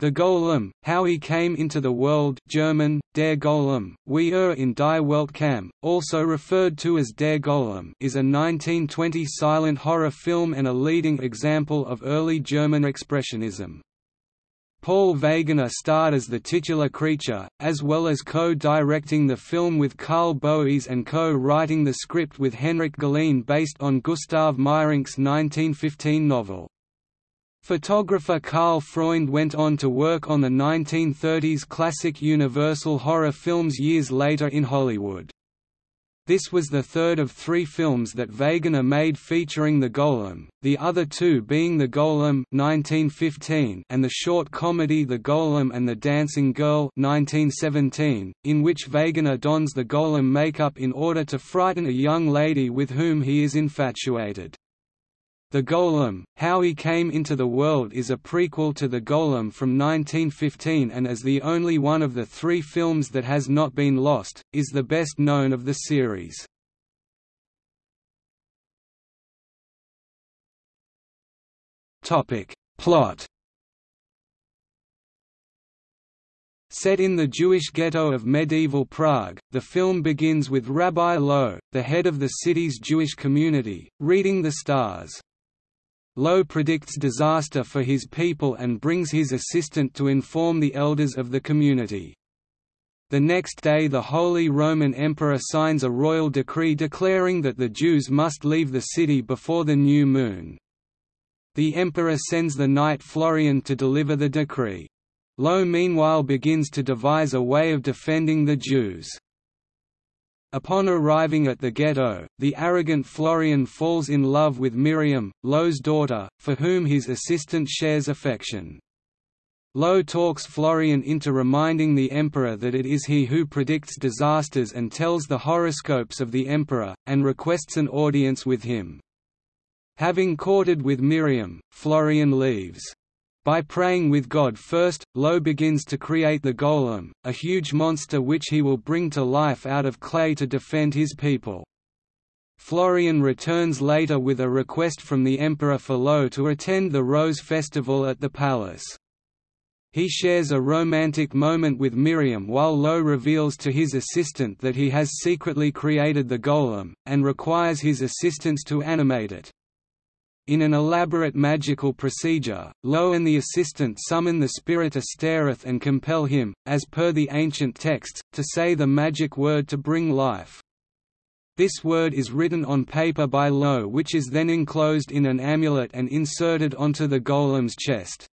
The Golem, How He Came into the World German, Der Golem, Wie er in die Welt kam, also referred to as Der Golem is a 1920 silent horror film and a leading example of early German Expressionism. Paul Wegener starred as the titular creature, as well as co-directing the film with Karl Boese and co-writing the script with Henrik Galeen based on Gustav Meyrink's 1915 novel. Photographer Karl Freund went on to work on the 1930s classic Universal horror films years later in Hollywood. This was the third of three films that Wegener made featuring the Golem, the other two being The Golem 1915 and the short comedy The Golem and the Dancing Girl 1917, in which Wegener dons the Golem makeup in order to frighten a young lady with whom he is infatuated. The Golem, How He Came into the World is a prequel to The Golem from 1915 and as the only one of the three films that has not been lost, is the best known of the series. Plot Set in the Jewish ghetto of medieval Prague, the film begins with Rabbi Loew, the head of the city's Jewish community, reading the stars. Loew predicts disaster for his people and brings his assistant to inform the elders of the community. The next day the Holy Roman Emperor signs a royal decree declaring that the Jews must leave the city before the new moon. The emperor sends the knight Florian to deliver the decree. Loew meanwhile begins to devise a way of defending the Jews. Upon arriving at the ghetto, the arrogant Florian falls in love with Miriam, Loew's daughter, for whom his assistant shares affection. Loew talks Florian into reminding the emperor that it is he who predicts disasters and tells the horoscopes of the emperor, and requests an audience with him. Having courted with Miriam, Florian leaves. By praying with God first, Loew begins to create the Golem, a huge monster which he will bring to life out of clay to defend his people. Florian returns later with a request from the Emperor for Loew to attend the Rose Festival at the palace. He shares a romantic moment with Miriam while Loew reveals to his assistant that he has secretly created the golem, and requires his assistance to animate it. In an elaborate magical procedure, Loew and the assistant summon the spirit Astaroth and compel him, as per the ancient texts, to say the magic word to bring life. This word is written on paper by Loew which is then enclosed in an amulet and inserted onto the golem's chest.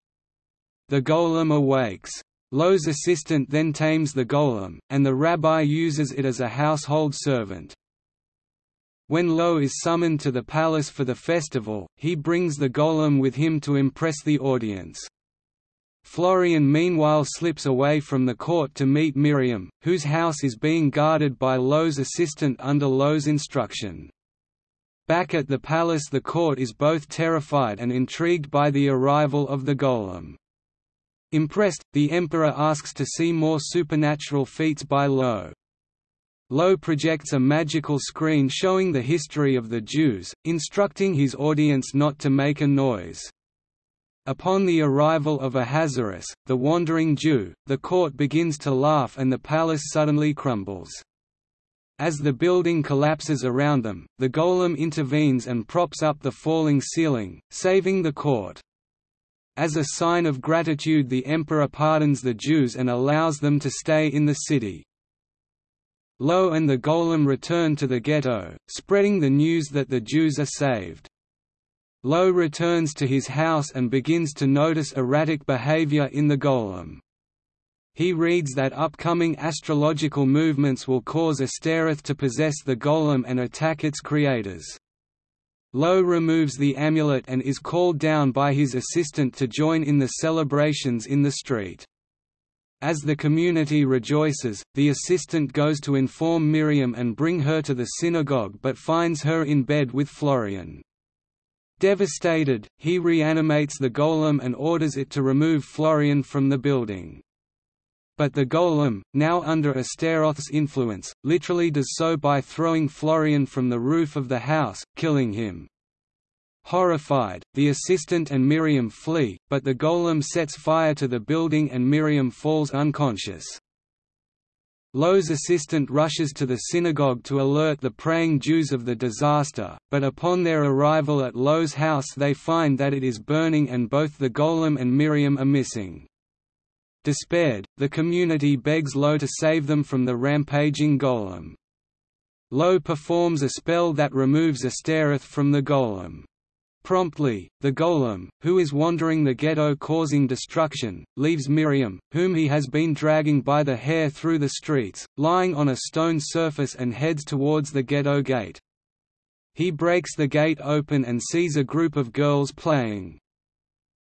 The golem awakes. Loew's assistant then tames the golem, and the rabbi uses it as a household servant. When Loew is summoned to the palace for the festival, he brings the golem with him to impress the audience. Florian meanwhile slips away from the court to meet Miriam, whose house is being guarded by Loew's assistant under Loew's instruction. Back at the palace the court is both terrified and intrigued by the arrival of the golem. Impressed, the emperor asks to see more supernatural feats by Loew. Loew projects a magical screen showing the history of the Jews, instructing his audience not to make a noise. Upon the arrival of Ahasuerus, the wandering Jew, the court begins to laugh and the palace suddenly crumbles. As the building collapses around them, the golem intervenes and props up the falling ceiling, saving the court. As a sign of gratitude the emperor pardons the Jews and allows them to stay in the city. Loew and the Golem return to the ghetto, spreading the news that the Jews are saved. Loew returns to his house and begins to notice erratic behavior in the Golem. He reads that upcoming astrological movements will cause Astaroth to possess the Golem and attack its creators. Loew removes the amulet and is called down by his assistant to join in the celebrations in the street. As the community rejoices, the assistant goes to inform Miriam and bring her to the synagogue but finds her in bed with Florian. Devastated, he reanimates the golem and orders it to remove Florian from the building. But the golem, now under Astaroth's influence, literally does so by throwing Florian from the roof of the house, killing him. Horrified, the assistant and Miriam flee, but the golem sets fire to the building and Miriam falls unconscious. Loew's assistant rushes to the synagogue to alert the praying Jews of the disaster, but upon their arrival at Loew's house they find that it is burning and both the golem and Miriam are missing. Despaired, the community begs Loew to save them from the rampaging golem. Loew performs a spell that removes Astaroth from the golem. Promptly, the golem, who is wandering the ghetto causing destruction, leaves Miriam, whom he has been dragging by the hair through the streets, lying on a stone surface and heads towards the ghetto gate. He breaks the gate open and sees a group of girls playing.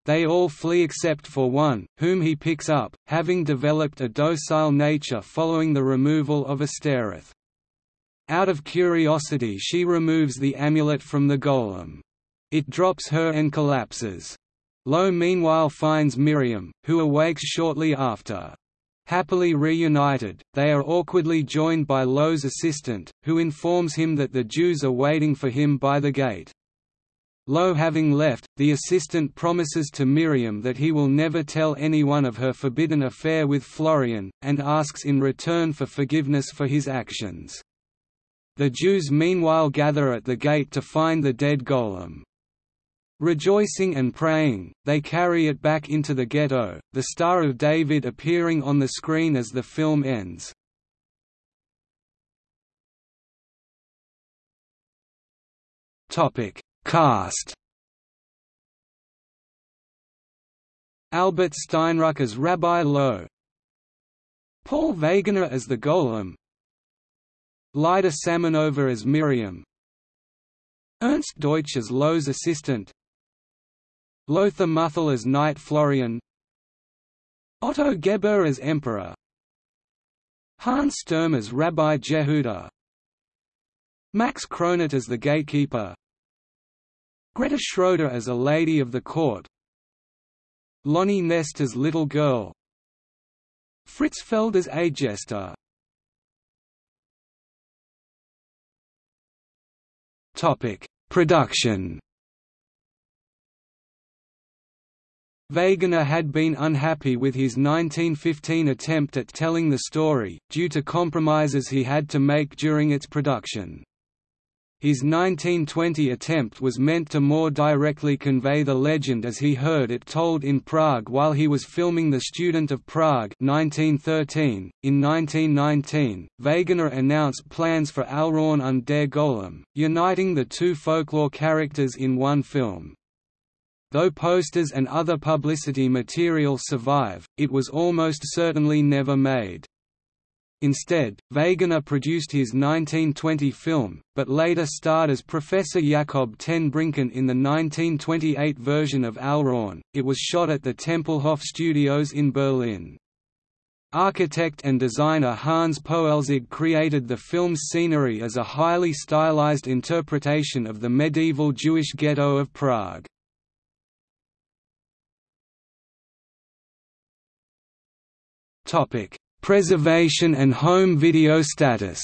They all flee except for one, whom he picks up, having developed a docile nature following the removal of Astaroth. Out of curiosity she removes the amulet from the golem. It drops her and collapses. Loew meanwhile finds Miriam, who awakes shortly after. Happily reunited, they are awkwardly joined by Loew's assistant, who informs him that the Jews are waiting for him by the gate. Loew having left, the assistant promises to Miriam that he will never tell anyone of her forbidden affair with Florian, and asks in return for forgiveness for his actions. The Jews meanwhile gather at the gate to find the dead golem. Rejoicing and praying, they carry it back into the ghetto, the Star of David appearing on the screen as the film ends. Cast Albert Steinruck as Rabbi Loew Paul Wegener as the Golem Lyda Salmonova as Miriam Ernst Deutsch as Loew's assistant Lothar Muthel as Knight Florian. Otto Gebühr as Emperor. Hans Sturm as Rabbi Jehuda. Max Kronert as the Gatekeeper. Greta Schroeder as a Lady of the Court. Loni Nest as Little Girl. Fritz Feld as a Jester. Production Wegener had been unhappy with his 1915 attempt at telling the story, due to compromises he had to make during its production. His 1920 attempt was meant to more directly convey the legend as he heard it told in Prague while he was filming The Student of Prague 1913. .In 1919, Wegener announced plans for Alraune und der Golem, uniting the two folklore characters in one film. Though posters and other publicity material survive, it was almost certainly never made. Instead, Wegener produced his 1920 film, but later starred as Professor Jakob ten Brinken in the 1928 version of Alraune. It was shot at the Tempelhof Studios in Berlin. Architect and designer Hans Poelzig created the film's scenery as a highly stylized interpretation of the medieval Jewish ghetto of Prague. Topic: Preservation and home video status.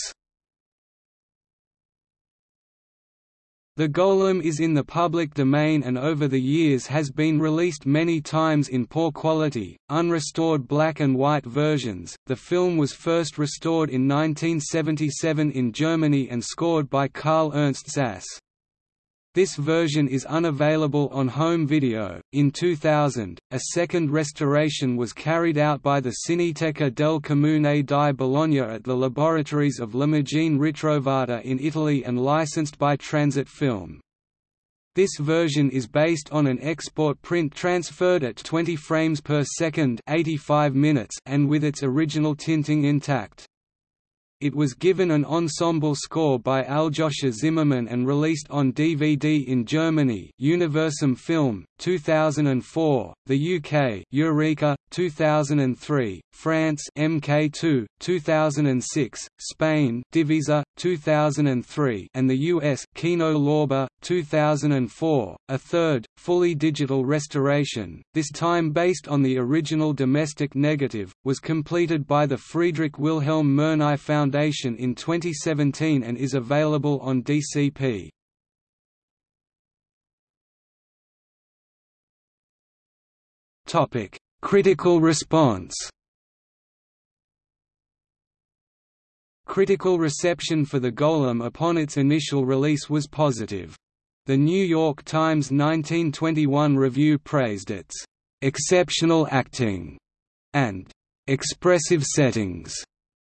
The Golem is in the public domain and over the years has been released many times in poor quality, unrestored black and white versions. The film was first restored in 1977 in Germany and scored by Karl Ernst Sass. This version is unavailable on home video. In 2000, a second restoration was carried out by the Cineteca del Comune di Bologna at the laboratories of L'Immagine Ritrovata in Italy and licensed by Transit Film. This version is based on an export print transferred at 20 frames per second 85 minutes and with its original tinting intact. It was given an ensemble score by Aljoscha Zimmermann and released on DVD in Germany Universum Film, 2004, the UK Eureka, 2003, France MK2, 2006, Spain Divisa, 2003 and the US Kino Lorber, 2004, a third, fully digital restoration, this time based on the original domestic negative, was completed by the Friedrich Wilhelm Murnau Foundation in 2017 and is available on DCP. Critical response Critical reception for The Golem upon its initial release was positive. The New York Times 1921 review praised its "...exceptional acting", and "...expressive settings",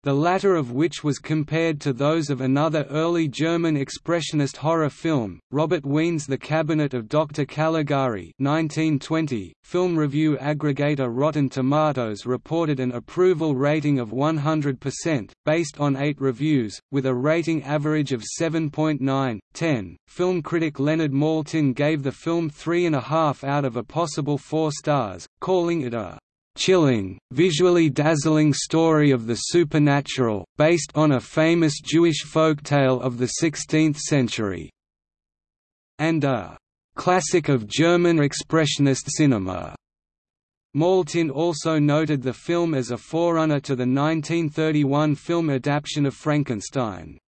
the latter of which was compared to those of another early German expressionist horror film, Robert Wiene's The Cabinet of Dr. Caligari 1920. Film review aggregator Rotten Tomatoes reported an approval rating of 100%, based on eight reviews, with a rating average of 7.9, 10. Film critic Leonard Maltin gave the film 3.5 out of a possible 4 stars, calling it a chilling, visually dazzling story of the supernatural, based on a famous Jewish folk tale of the 16th century. And a classic of German expressionist cinema. Maltin also noted the film as a forerunner to the 1931 film adaptation of Frankenstein.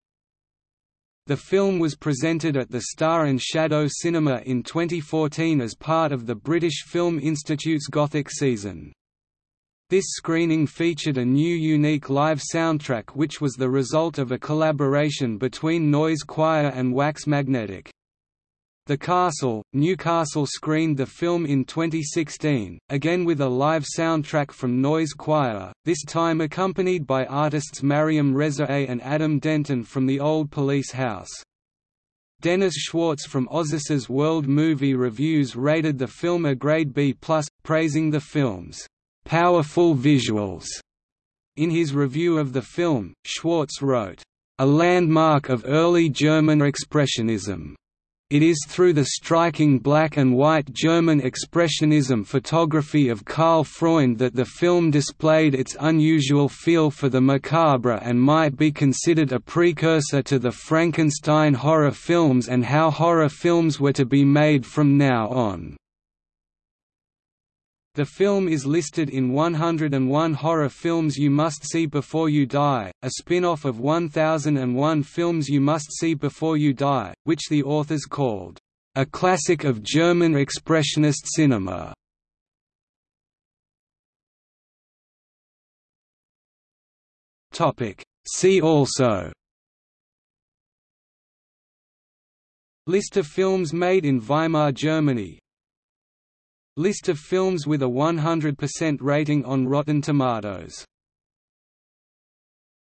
The film was presented at the Star and Shadow Cinema in 2014 as part of the British Film Institute's Gothic season. This screening featured a new unique live soundtrack which was the result of a collaboration between Noise Choir and Wax Magnetic. The Castle, Newcastle screened the film in 2016, again with a live soundtrack from Noise Choir, this time accompanied by artists Mariam Rezaei and Adam Denton from the Old Police House. Dennis Schwartz from Ozus's World Movie Reviews rated the film a grade B+, praising the film's powerful visuals. In his review of the film, Schwartz wrote, a landmark of early German Expressionism. It is through the striking black and white German Expressionism photography of Karl Freund that the film displayed its unusual feel for the macabre and might be considered a precursor to the Frankenstein horror films and how horror films were to be made from now on. The film is listed in 101 Horror Films You Must See Before You Die, a spin-off of 1001 Films You Must See Before You Die, which the authors called, "...a classic of German Expressionist cinema." See also. List of films made in Weimar Germany List of films with a 100% rating on Rotten Tomatoes